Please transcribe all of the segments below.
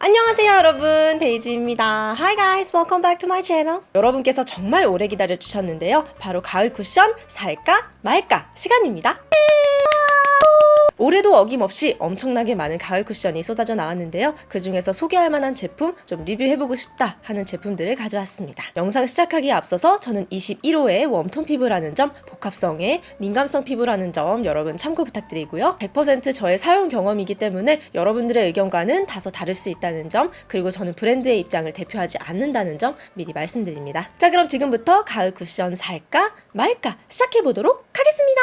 안녕하세요 여러분. 데이지입니다. Hi guys welcome back to my channel. 여러분께서 정말 오래 기다려 주셨는데요. 바로 가을 쿠션 살까 말까 시간입니다 올해도 어김없이 엄청나게 많은 가을 쿠션이 쏟아져 나왔는데요. 그 중에서 소개할 만한 제품, 좀 리뷰해보고 싶다 하는 제품들을 가져왔습니다. 영상 시작하기에 앞서서 저는 21호의 웜톤 피부라는 점, 복합성의 민감성 피부라는 점 여러분 참고 부탁드리고요. 100% 저의 사용 경험이기 때문에 여러분들의 의견과는 다소 다를 수 있다는 점, 그리고 저는 브랜드의 입장을 대표하지 않는다는 점 미리 말씀드립니다. 자, 그럼 지금부터 가을 쿠션 살까 말까 시작해보도록 하겠습니다.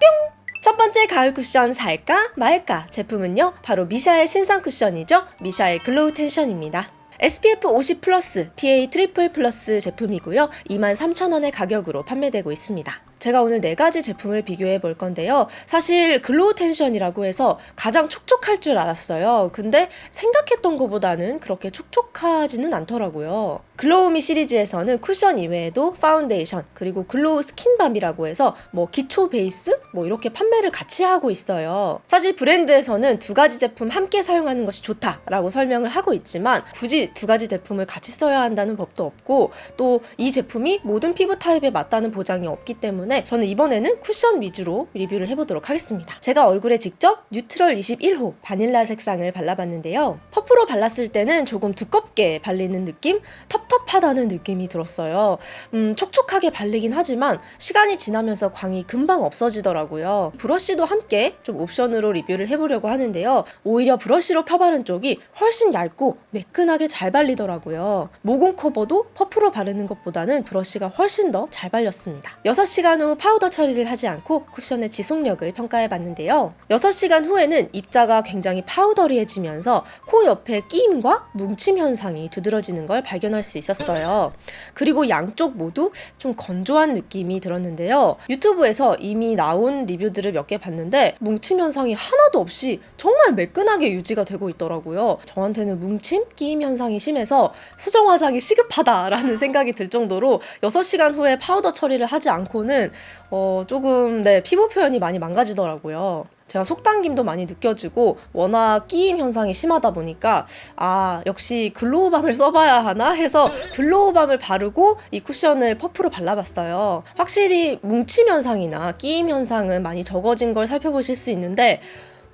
뿅! 첫 번째 가을 쿠션 살까 말까 제품은요 바로 미샤의 신상 쿠션이죠 미샤의 Glow Tension입니다 SPF 50 플러스 PA triple 플러스 제품이고요 23,000원의 가격으로 판매되고 있습니다 제가 오늘 네 가지 제품을 비교해 볼 건데요. 사실 Glow Tension이라고 해서 가장 촉촉할 줄 알았어요. 근데 생각했던 것보다는 그렇게 촉촉하지는 않더라고요. Glow Me 시리즈에서는 쿠션 이외에도 파운데이션 그리고 Glow Skin Balm이라고 해서 뭐 기초 베이스 뭐 이렇게 판매를 같이 하고 있어요. 사실 브랜드에서는 두 가지 제품 함께 사용하는 것이 좋다라고 설명을 하고 있지만 굳이 두 가지 제품을 같이 써야 한다는 법도 없고 또 이 제품이 모든 피부 타입에 맞다는 보장이 없기 때문에 저는 이번에는 쿠션 위주로 리뷰를 해보도록 하겠습니다. 제가 얼굴에 직접 neutral 21호 바닐라 색상을 발라봤는데요. 퍼프로 발랐을 때는 조금 두껍게 발리는 느낌? 텁텁하다는 느낌이 들었어요. 음, 촉촉하게 발리긴 하지만 시간이 지나면서 광이 금방 없어지더라고요. 브러쉬도 함께 좀 옵션으로 리뷰를 해보려고 하는데요. 오히려 브러쉬로 펴바른 쪽이 훨씬 얇고 매끈하게 잘 발리더라고요. 모공 커버도 퍼프로 바르는 것보다는 브러쉬가 훨씬 더 잘 발렸습니다. 6시간 후 파우더 처리를 하지 않고 쿠션의 지속력을 평가해 봤는데요. 6시간 후에는 입자가 굉장히 powdery해지면서 코 옆에 끼임과 뭉침 현상이 두드러지는 걸 발견할 수 있었어요. 그리고 양쪽 모두 좀 건조한 느낌이 들었는데요. 유튜브에서 이미 나온 리뷰들을 몇 개 봤는데 뭉침 현상이 하나도 없이 정말 매끈하게 유지가 되고 있더라고요. 저한테는 뭉침, 끼임 현상이 심해서 수정 화장이 시급하다라는 생각이 들 정도로 6시간 후에 파우더 처리를 하지 않고는 어, 조금 네, 피부 표현이 많이 망가지더라고요. 제가 속당김도 많이 느껴지고 워낙 끼임 현상이 심하다 보니까 아 역시 Glow Balm을 써봐야 하나 해서 Glow Balm을 바르고 이 쿠션을 퍼프로 발라봤어요. 확실히 뭉침 현상이나 끼임 현상은 많이 적어진 걸 살펴보실 수 있는데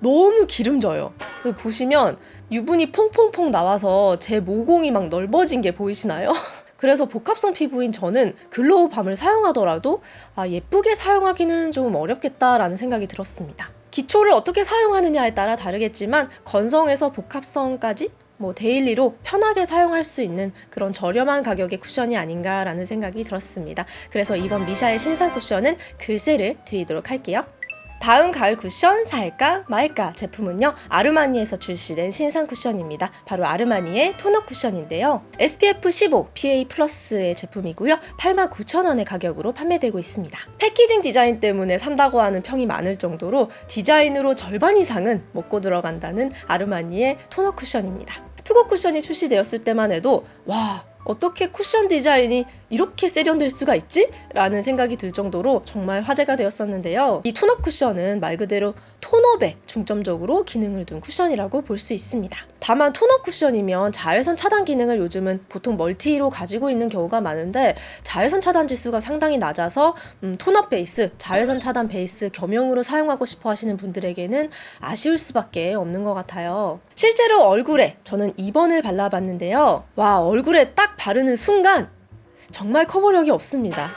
너무 기름져요. 보시면 유분이 퐁퐁퐁 나와서 제 모공이 막 넓어진 게 보이시나요? 그래서 복합성 피부인 저는 Glow Balm을 사용하더라도 아, 예쁘게 사용하기는 좀 어렵겠다라는 생각이 들었습니다. 기초를 어떻게 사용하느냐에 따라 다르겠지만 건성에서 복합성까지 뭐 daily로 편하게 사용할 수 있는 그런 저렴한 가격의 쿠션이 아닌가라는 생각이 들었습니다. 그래서 이번 미샤의 신상 쿠션은 글쎄를 드리도록 할게요. 다음 가을 쿠션 살까 말까 제품은요 아르마니에서 출시된 신상 쿠션입니다. 바로 아르마니의 tone-up 쿠션인데요. SPF 15 PA 플러스의 제품이고요. 89,000원의 가격으로 판매되고 있습니다. packaging 디자인 때문에 산다고 하는 평이 많을 정도로 디자인으로 절반 이상은 먹고 들어간다는 아르마니의 tone-up 쿠션입니다. To Go 쿠션이 출시되었을 때만 해도 와 어떻게 쿠션 디자인이 이렇게 세련될 수가 있지? 라는 생각이 들 정도로 정말 화제가 되었었는데요. 이 tone-up 쿠션은 말 그대로 tone-up에 중점적으로 기능을 둔 쿠션이라고 볼 수 있습니다. 다만 tone-up 쿠션이면 자외선 차단 기능을 요즘은 보통 multi로 가지고 있는 경우가 많은데 자외선 차단 지수가 상당히 낮아서 음, tone-up 베이스, 자외선 차단 베이스 겸용으로 사용하고 싶어 하시는 분들에게는 아쉬울 수밖에 없는 것 같아요. 실제로 얼굴에 저는 2번을 발라봤는데요. 와 얼굴에 딱 바르는 순간 정말 커버력이 없습니다.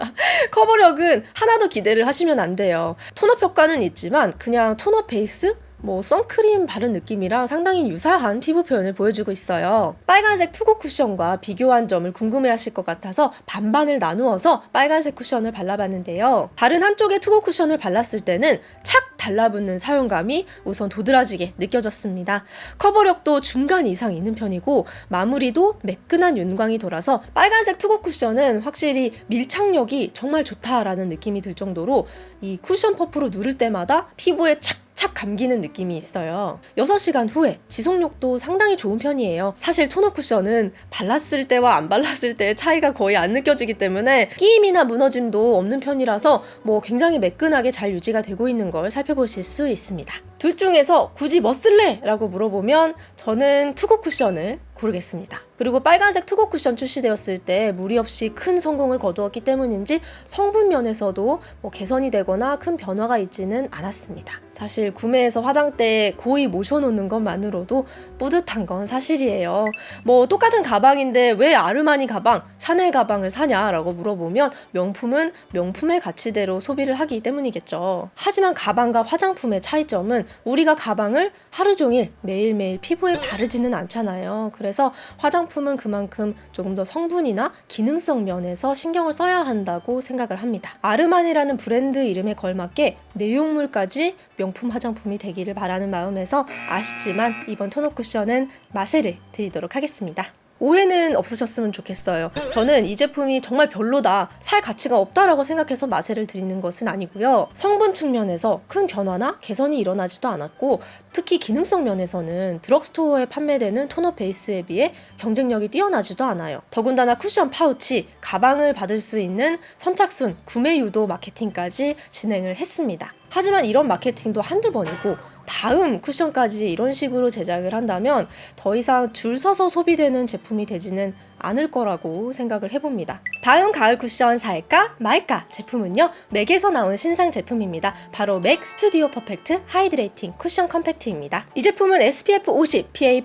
커버력은 하나도 기대를 하시면 안 돼요. tone-up 효과는 있지만 그냥 tone-up 베이스? 뭐 선크림 바른 느낌이랑 상당히 유사한 피부 표현을 보여주고 있어요. 빨간색 To Go 쿠션과 비교한 점을 궁금해하실 것 같아서 반반을 나누어서 빨간색 쿠션을 발라봤는데요. 다른 한쪽의 To Go 쿠션을 발랐을 때는 착 달라붙는 사용감이 우선 도드라지게 느껴졌습니다. 커버력도 중간 이상 있는 편이고 마무리도 매끈한 윤광이 돌아서 빨간색 To Go 쿠션은 확실히 밀착력이 정말 좋다라는 느낌이 들 정도로 이 쿠션 퍼프로 누를 때마다 피부에 착 착 감기는 느낌이 있어요. 6시간 후에 지속력도 상당히 좋은 편이에요. 사실 토너 쿠션은 발랐을 때와 안 발랐을 때의 차이가 거의 안 느껴지기 때문에 끼임이나 무너짐도 없는 편이라서 뭐 굉장히 매끈하게 잘 유지가 되고 있는 걸 살펴보실 수 있습니다 둘 중에서 굳이 뭐 쓸래? 라고 물어보면 저는 투구 쿠션을 고르겠습니다. 그리고 빨간색 투고 쿠션 출시되었을 때 무리 없이 큰 성공을 거두었기 때문인지 성분 면에서도 뭐 개선이 되거나 큰 변화가 있지는 않았습니다. 사실 구매해서 화장대에 고이 모셔놓는 것만으로도 뿌듯한 건 사실이에요. 뭐 똑같은 가방인데 왜 아르마니 가방, 샤넬 가방을 사냐라고 물어보면 명품은 명품의 가치대로 소비를 하기 때문이겠죠. 하지만 가방과 화장품의 차이점은 우리가 가방을 하루 종일 매일매일 피부에 바르지는 않잖아요. 그래서 화장품은 그만큼 조금 더 성분이나 기능성 면에서 신경을 써야 한다고 생각을 합니다. 아르마니라는 브랜드 이름에 걸맞게 내용물까지 명품 화장품이 되기를 바라는 마음에서 아쉽지만 이번 토너 쿠션은 마세를 드리도록 하겠습니다. 오해는 없으셨으면 좋겠어요. 저는 이 제품이 정말 별로다, 살 가치가 없다라고 생각해서 마세를 드리는 것은 아니고요. 성분 측면에서 큰 변화나 개선이 일어나지도 않았고, 특히 기능성 면에서는 드럭스토어에 판매되는 토너 베이스에 비해 경쟁력이 뛰어나지도 않아요. 더군다나 쿠션 파우치, 가방을 받을 수 있는 선착순, 구매 유도 마케팅까지 진행을 했습니다. 하지만 이런 마케팅도 한두 번이고 다음 쿠션까지 이런 식으로 제작을 한다면 더 이상 줄 서서 소비되는 제품이 되지는 않을 거라고 생각을 해봅니다. 다음 가을 쿠션 살까 말까 제품은요 맥에서 나온 신상 제품입니다. 바로 맥 Studio Perfect Hydrating Cushion Compact입니다. 이 제품은 SPF 50 PA++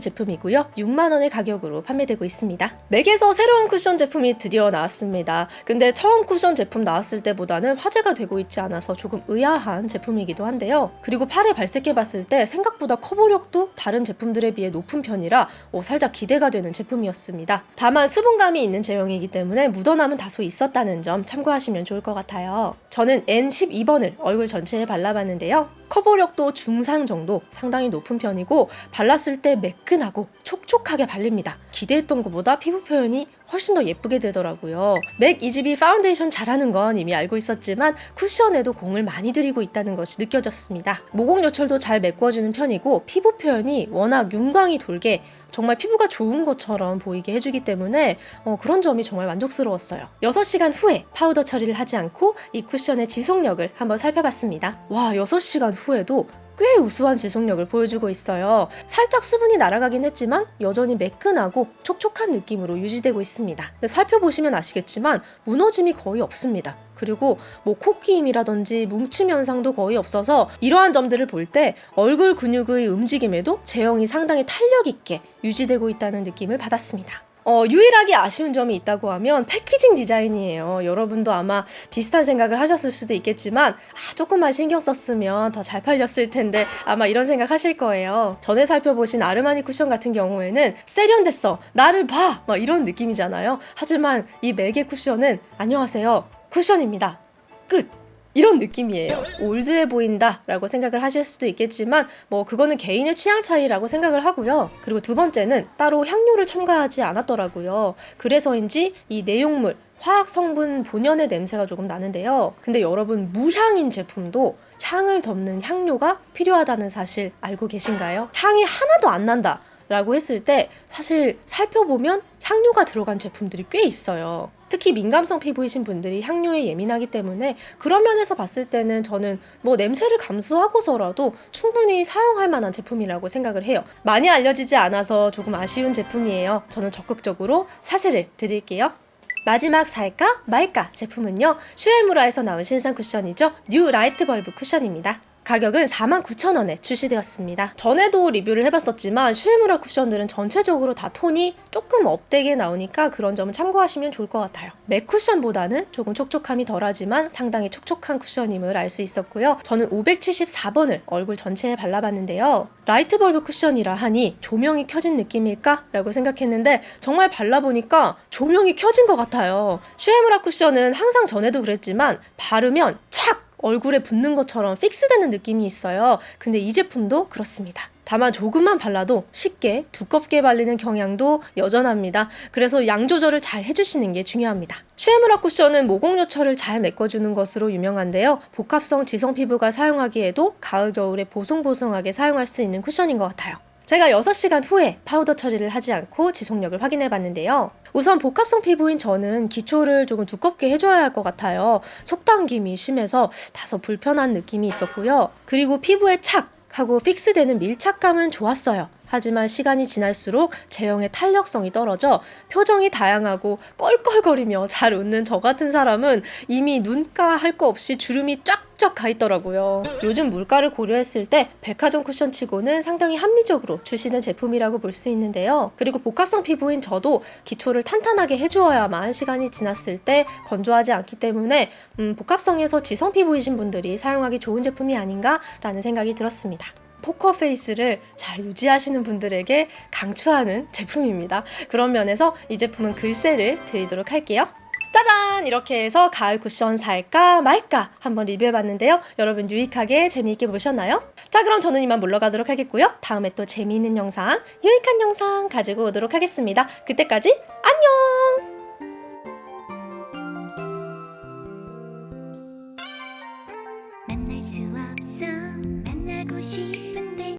제품이고요 6만원의 가격으로 판매되고 있습니다. 맥에서 새로운 쿠션 제품이 드디어 나왔습니다. 근데 처음 쿠션 제품 나왔을 때보다는 화제가 되고 있지 않아서 조금 의아한 제품이기도 한데요. 그리고 팔에 발색해봤을 때 생각보다 커버력도 다른 제품들에 비해 높은 편이라 어, 살짝 기대가 되는 제품이었습니다. 다만 수분감이 있는 제형이기 때문에 묻어남은 다소 있었다는 점 참고하시면 좋을 것 같아요. 저는 N12번을 얼굴 전체에 발라봤는데요. 커버력도 중상 정도 상당히 높은 편이고 발랐을 때 매끈하고 촉촉하게 발립니다. 기대했던 것보다 피부 표현이 훨씬 더 예쁘게 되더라고요. 맥 이지비 파운데이션 잘하는 건 이미 알고 있었지만 쿠션에도 공을 많이 들이고 있다는 것이 느껴졌습니다. 모공 요철도 잘 메꿔주는 편이고 피부 표현이 워낙 윤광이 돌게 정말 피부가 좋은 것처럼 보이게 해주기 때문에 어, 그런 점이 정말 만족스러웠어요. 6시간 후에 파우더 처리를 하지 않고 이 쿠션의 지속력을 한번 살펴봤습니다. 와 6시간 후에도 꽤 우수한 지속력을 보여주고 있어요. 살짝 수분이 날아가긴 했지만 여전히 매끈하고 촉촉한 느낌으로 유지되고 있습니다. 살펴보시면 아시겠지만 무너짐이 거의 없습니다. 그리고 뭐 코끼임이라든지 뭉침 현상도 거의 없어서 이러한 점들을 볼 때 얼굴 근육의 움직임에도 제형이 상당히 탄력 있게 유지되고 있다는 느낌을 받았습니다. 어, 유일하게 아쉬운 점이 있다고 하면 packaging 디자인이에요. 여러분도 아마 비슷한 생각을 하셨을 수도 있겠지만 아, 조금만 신경 썼으면 더 잘 팔렸을 텐데 아마 이런 생각 하실 거예요. 전에 살펴보신 아르마니 쿠션 같은 경우에는 세련됐어. 나를 봐. 막 이런 느낌이잖아요. 하지만 이 맥의 쿠션은 안녕하세요. 쿠션입니다. 끝. 이런 느낌이에요. 올드해 보인다 라고 생각을 하실 수도 있겠지만 뭐 그거는 개인의 취향 차이라고 생각을 하고요. 그리고 두 번째는 따로 향료를 첨가하지 않았더라고요. 그래서인지 이 내용물 화학 성분 본연의 냄새가 조금 나는데요. 근데 여러분 무향인 제품도 향을 덮는 향료가 필요하다는 사실 알고 계신가요? 향이 하나도 안 난다. 라고 했을 때 사실 살펴보면 향료가 들어간 제품들이 꽤 있어요. 특히 민감성 피부이신 분들이 향료에 예민하기 때문에 그런 면에서 봤을 때는 저는 뭐 냄새를 감수하고서라도 충분히 사용할 만한 제품이라고 생각을 해요. 많이 알려지지 않아서 조금 아쉬운 제품이에요. 저는 적극적으로 사세를 드릴게요. 마지막 살까 말까 제품은요 슈에무라에서 나온 신상 쿠션이죠 new light bulb 쿠션입니다 가격은 49,000원에 출시되었습니다. 전에도 리뷰를 해봤었지만 슈에무라 쿠션들은 전체적으로 다 톤이 조금 up되게 나오니까 그런 점은 참고하시면 좋을 것 같아요. MAC 쿠션보다는 조금 촉촉함이 덜하지만 상당히 촉촉한 쿠션임을 알 수 있었고요. 저는 574번을 얼굴 전체에 발라봤는데요. light bulb 쿠션이라 하니 조명이 켜진 느낌일까? 라고 생각했는데 정말 발라보니까 조명이 켜진 것 같아요. 슈에무라 쿠션은 항상 전에도 그랬지만 바르면 착! 얼굴에 붙는 것처럼 fix되는 느낌이 있어요. 근데 이 제품도 그렇습니다. 다만 조금만 발라도 쉽게 두껍게 발리는 경향도 여전합니다. 그래서 양 조절을 잘 해주시는 게 중요합니다. 슈에무라 쿠션은 모공 요철을 잘 메꿔주는 것으로 유명한데요. 복합성 지성 피부가 사용하기에도 가을 겨울에 보송보송하게 사용할 수 있는 쿠션인 것 같아요. 제가 6시간 후에 파우더 처리를 하지 않고 지속력을 확인해 봤는데요. 우선 복합성 피부인 저는 기초를 조금 두껍게 해줘야 할 것 같아요. 속당김이 심해서 다소 불편한 느낌이 있었고요. 그리고 피부에 착! 하고 fix되는 밀착감은 좋았어요. 하지만 시간이 지날수록 제형의 탄력성이 떨어져 표정이 다양하고 껄껄거리며 잘 웃는 저 같은 사람은 이미 눈가 할 거 없이 주름이 쫙 쫙 가 있더라고요. 요즘 물가를 고려했을 때 백화점 쿠션 치고는 상당히 합리적으로 출시된 제품이라고 볼 수 있는데요. 그리고 복합성 피부인 저도 기초를 탄탄하게 해주어야만 시간이 지났을 때 건조하지 않기 때문에 음, 복합성에서 지성 피부이신 분들이 사용하기 좋은 제품이 아닌가 라는 생각이 들었습니다. 포커 페이스를 잘 유지하시는 분들에게 강추하는 제품입니다. 그런 면에서 이 제품은 글쎄를 드리도록 할게요. 짜잔! 이렇게 해서 가을 쿠션 살까 말까 한번 리뷰해봤는데요. 여러분 유익하게 재미있게 보셨나요? 자 그럼 저는 이만 물러가도록 하겠고요. 다음에 또 재미있는 영상, 유익한 영상 가지고 오도록 하겠습니다. 그때까지 안녕!